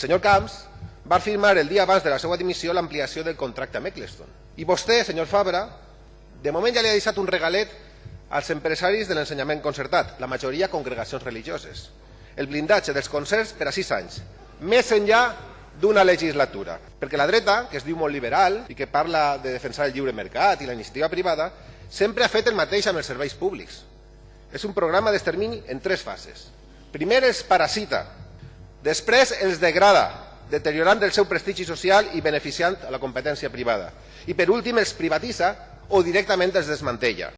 El senyor Camps va firmar el dia abans de la seva dimissió l'ampliació del contracte amb Eccleston. I vostè, senyor Fabra, de moment ja li ha deixat un regalet als empresaris de l'ensenyament concertat, la majoria congregacions religioses. El blindatge dels concerts per a sis anys, més enllà d'una legislatura. Perquè la dreta, que es diu molt liberal i que parla de defensar el lliure mercat i la iniciativa privada, sempre ha fet el mateix amb els serveis públics. És un programa d'extermini en tres fases. Primer els parasita, després els degrada, deteriorant el seu prestigi social i beneficiant a la competència privada. I per últim els privatitza o directament els desmantella.